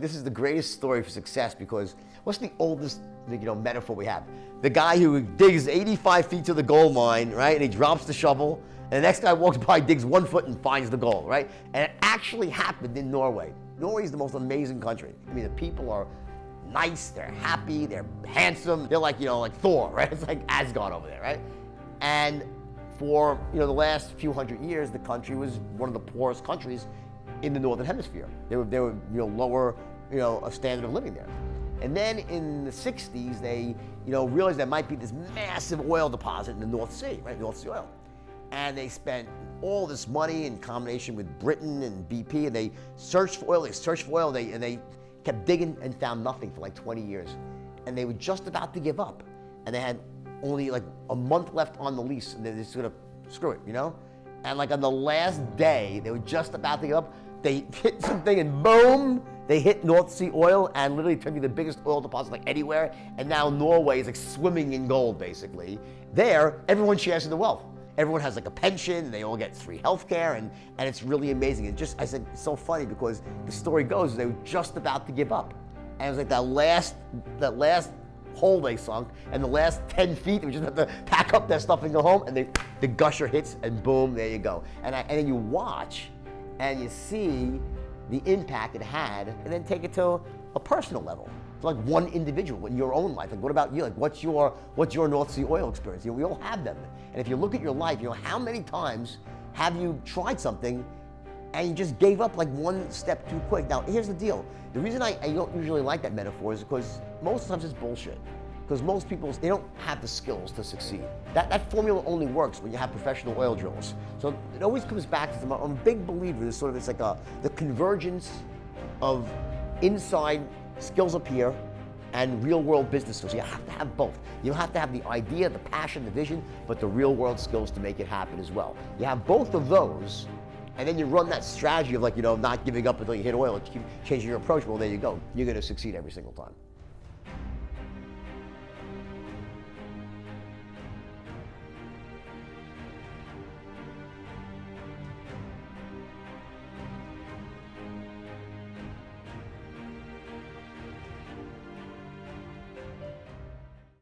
this is the greatest story for success because what's the oldest you know, metaphor we have? The guy who digs 85 feet to the gold mine, right, and he drops the shovel, and the next guy walks by, digs one foot and finds the gold, right? And it actually happened in Norway. Norway is the most amazing country. I mean, the people are nice, they're happy, they're handsome. They're like, you know, like Thor, right? It's like Asgard over there, right? And for, you know, the last few hundred years, the country was one of the poorest countries in the Northern Hemisphere. They were, they were you know, lower, you know, a standard of living there. And then in the 60s, they, you know, realized there might be this massive oil deposit in the North Sea, right? North Sea oil. And they spent all this money in combination with Britain and BP, and they searched for oil, they searched for oil, they, and they kept digging and found nothing for like 20 years. And they were just about to give up. And they had only like a month left on the lease, and they're just gonna screw it, you know? And like on the last day, they were just about to give up, they hit something and boom, they hit North Sea oil and literally turned into the biggest oil deposit like anywhere. And now Norway is like swimming in gold, basically. There, everyone shares in the wealth. Everyone has like a pension, they all get free healthcare, and, and it's really amazing. And just, I said, it's so funny because the story goes, they were just about to give up. And it was like that last, that last hole they sunk, and the last 10 feet, they just have to pack up their stuff and go home, and they, the gusher hits, and boom, there you go. And, I, and then you watch, and you see the impact it had, and then take it to a personal level. To like one individual in your own life. Like, what about you? Like, what's your what's your North Sea oil experience? You know, we all have them. And if you look at your life, you know, how many times have you tried something and you just gave up like one step too quick? Now, here's the deal. The reason I, I don't usually like that metaphor is because most times it's bullshit because most people, they don't have the skills to succeed. That, that formula only works when you have professional oil drillers. So it always comes back to, I'm a big believer, there's sort of, it's like a, the convergence of inside skills up here and real world business skills. You have to have both. You have to have the idea, the passion, the vision, but the real world skills to make it happen as well. You have both of those, and then you run that strategy of like, you know, not giving up until you hit oil, keep changing your approach, well, there you go. You're gonna succeed every single time.